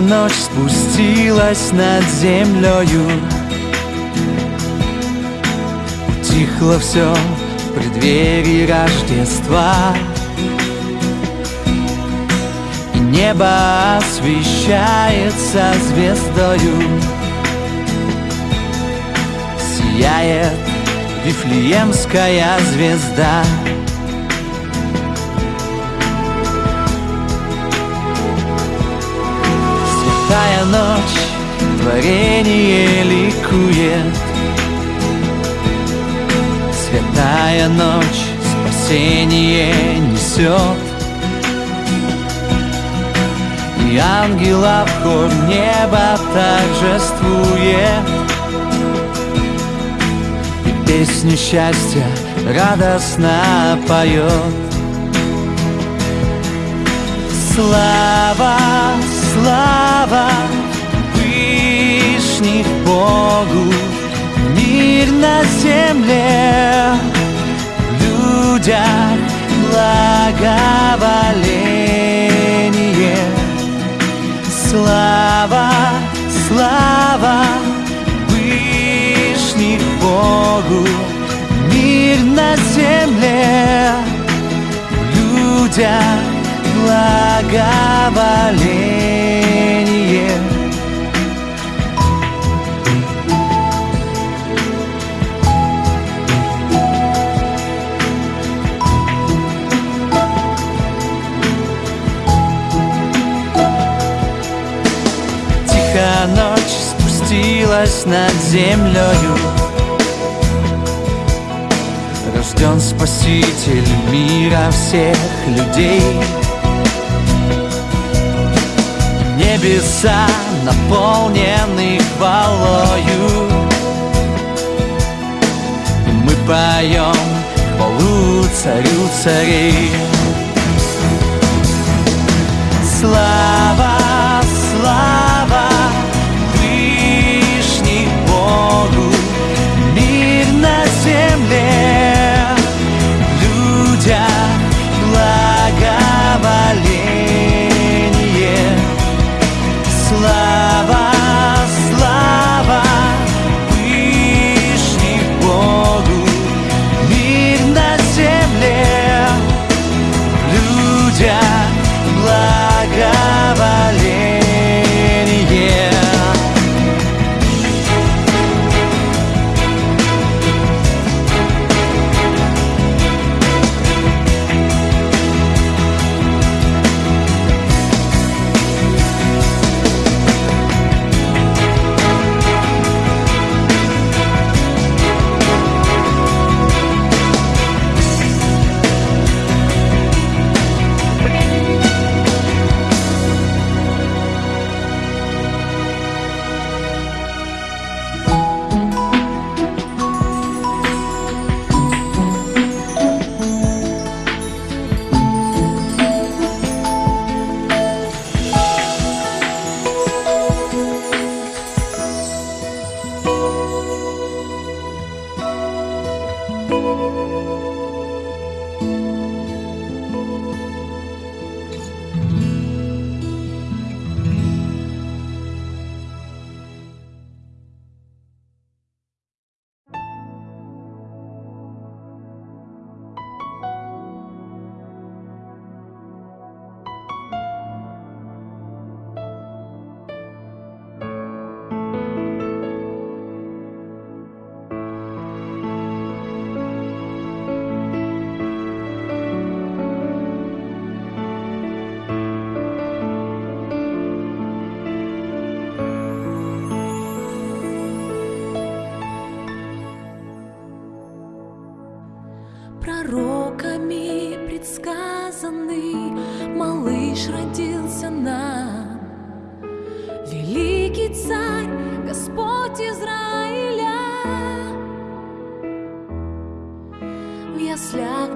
Ночь спустилась над землею Тихло все в преддверии Рождества. И небо освещается звездою. Сияет Вифлеемская звезда. ночь творение ликует. Святая ночь спасение несет. И ангела в хор неба торжествует. И песню счастья радостно поет. Слава, слава, вечных Богу Мир на земле. Людям благоволение. Слава, слава Вышних Богу Мир на земле. Людям благоволение. вознеслась над землею. Рожден Спаситель мира всех людей. Небеса наполнены хвалою. Мы поем хвалу царю царей. Слава acaba lento.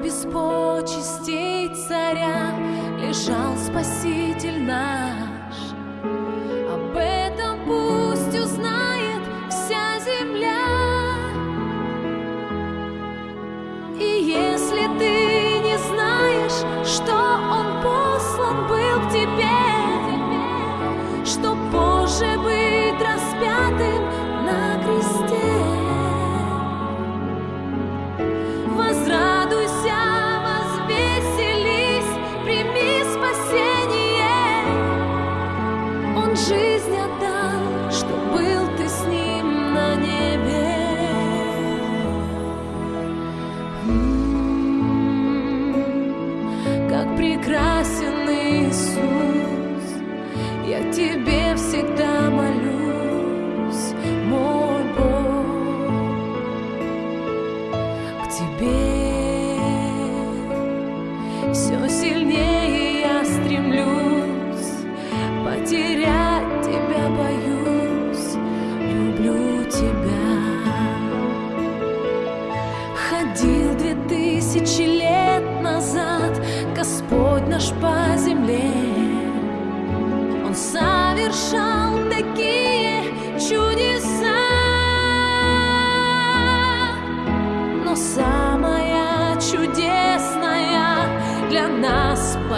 без почестей царя лежал спаситель наш.